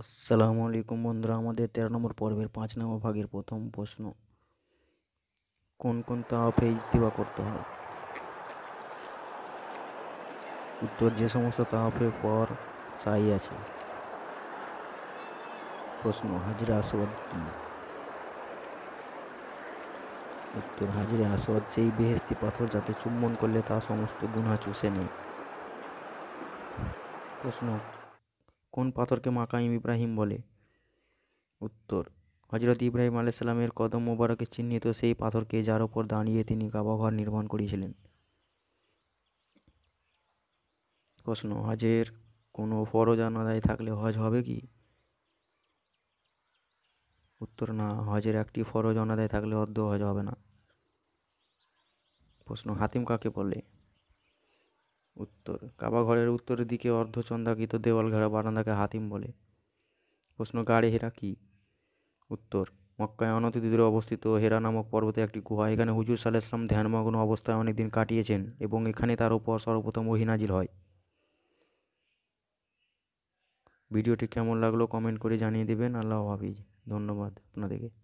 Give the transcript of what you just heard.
আসসালামু আলাইকুম বন্ধুরা, আমাদের তেরো নম্বর পর্বের পাঁচ নম্বর ভাগের প্রথম প্রশ্ন। কোন কোন তাওয়াফে ইস্তিবা করতে হয়? উত্তর, যে সমস্ত তাওয়াফের পর সাই আছে। প্রশ্ন, হাজরা আসওয়াদ কি? উত্তর, হাজরে আসওয়াদ সেই বেহেস্তি পাথর যাতে চুম্বন করলে তা সমস্ত গুণা চুষে নেয়। প্রশ্ন কোন পাথরকে মাকাইম ইব্রাহিম বলে? উত্তর হজরত ইব্রাহিম আলাইসাল্লামের কদম মোবারকে চিহ্নিত সেই পাথরকে যার ওপর দাঁড়িয়ে তিনি কাবাঘর নির্মাণ করেছিলেন প্রশ্ন, হজের কোনো ফরজ আদায় থাকলে হজ হবে কি? উত্তর, না, হজের একটি ফরজ অনাদায় থাকলে অর্ধ হজ হবে না। প্রশ্ন, হাতিম কাকে বলে? উত্তর। কাবা ঘরের উত্তরের দিকে অর্ধচন্দাকৃত দেওয়াল ঘেরা বারান্দাকে হাতিম বলে। প্রশ্ন, গাড়ে হেরা কি? উত্তর, মক্কায় অনতি দূরে অবস্থিত হেরা নামক পর্বতে একটি গুহা। এখানে হুজুর সাল্লাহ ইসলাম ধ্যানমগ্ন অবস্থায় অনেক দিন কাটিয়েছেন এবং এখানে তার উপর সর্বপ্রথম ওহিনাজিল হয়। ভিডিওটি কেমন লাগল কমেন্ট করে জানিয়ে দেবেন। আল্লাহ হাফিজ। ধন্যবাদ আপনাদেরকে।